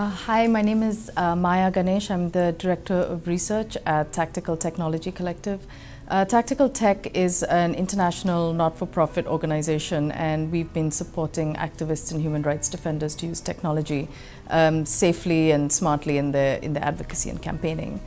Uh, hi, my name is uh, Maya Ganesh. I'm the Director of Research at Tactical Technology Collective. Uh, Tactical Tech is an international not-for-profit organization and we've been supporting activists and human rights defenders to use technology um, safely and smartly in their, in their advocacy and campaigning.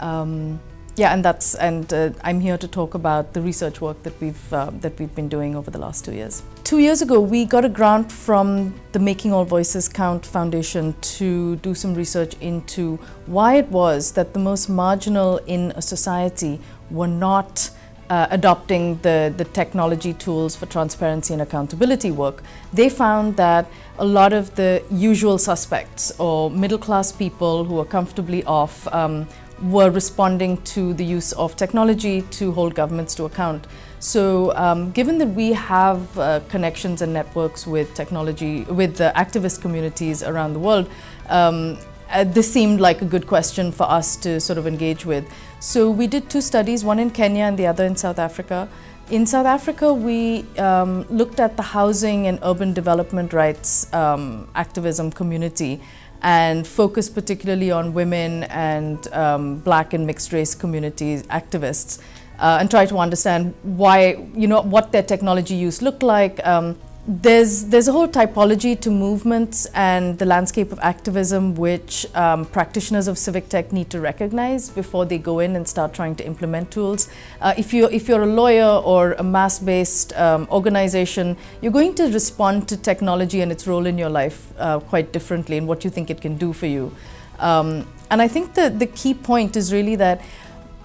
Um, yeah, and that's and uh, I'm here to talk about the research work that we've uh, that we've been doing over the last two years. Two years ago, we got a grant from the Making All Voices Count Foundation to do some research into why it was that the most marginal in a society were not uh, adopting the, the technology tools for transparency and accountability work, they found that a lot of the usual suspects or middle class people who are comfortably off um, were responding to the use of technology to hold governments to account. So um, given that we have uh, connections and networks with technology, with the activist communities around the world, um, uh, this seemed like a good question for us to sort of engage with. So we did two studies, one in Kenya and the other in South Africa. In South Africa, we um, looked at the housing and urban development rights um, activism community and focus particularly on women and um, black and mixed race communities activists uh, and try to understand why, you know, what their technology use looked like, um, there's, there's a whole typology to movements and the landscape of activism which um, practitioners of civic tech need to recognize before they go in and start trying to implement tools. Uh, if, you're, if you're a lawyer or a mass-based um, organization, you're going to respond to technology and its role in your life uh, quite differently and what you think it can do for you. Um, and I think the, the key point is really that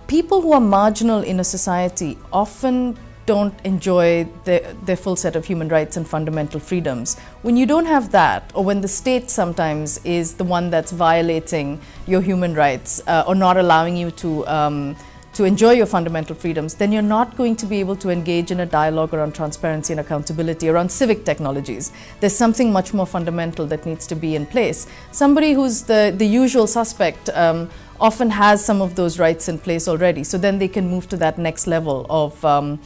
people who are marginal in a society often don't enjoy the, their full set of human rights and fundamental freedoms. When you don't have that, or when the state sometimes is the one that's violating your human rights uh, or not allowing you to um, to enjoy your fundamental freedoms, then you're not going to be able to engage in a dialogue around transparency and accountability, around civic technologies. There's something much more fundamental that needs to be in place. Somebody who's the, the usual suspect um, often has some of those rights in place already, so then they can move to that next level of um,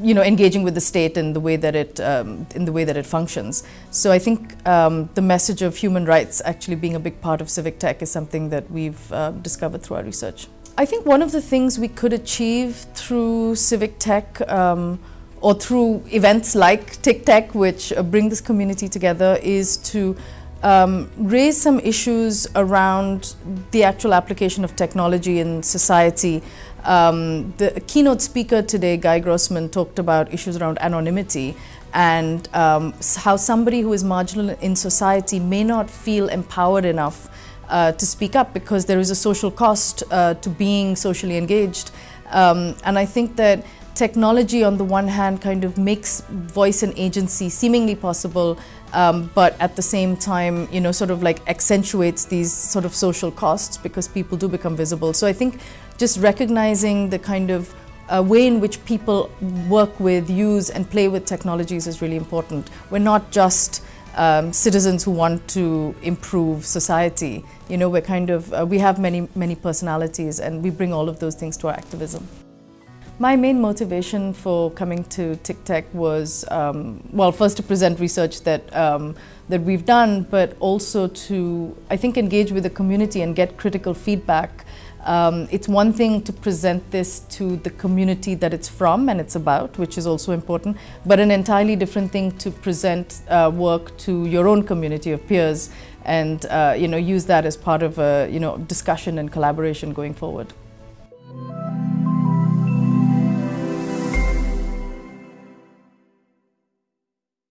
you know, engaging with the state in the way that it um, in the way that it functions. So I think um, the message of human rights actually being a big part of civic tech is something that we've uh, discovered through our research. I think one of the things we could achieve through civic tech um, or through events like TICTeC, which uh, bring this community together, is to um, raise some issues around the actual application of technology in society. Um, the keynote speaker today, Guy Grossman, talked about issues around anonymity and um, how somebody who is marginal in society may not feel empowered enough uh, to speak up because there is a social cost uh, to being socially engaged. Um, and I think that technology on the one hand kind of makes voice and agency seemingly possible um, but at the same time you know sort of like accentuates these sort of social costs because people do become visible so I think just recognizing the kind of uh, way in which people work with, use and play with technologies is really important. We're not just um, citizens who want to improve society. You know, we're kind of, uh, we have many, many personalities and we bring all of those things to our activism. My main motivation for coming to TICTeC was, um, well, first to present research that, um, that we've done, but also to, I think, engage with the community and get critical feedback. Um, it's one thing to present this to the community that it's from and it's about, which is also important, but an entirely different thing to present uh, work to your own community of peers and uh, you know, use that as part of a you know, discussion and collaboration going forward.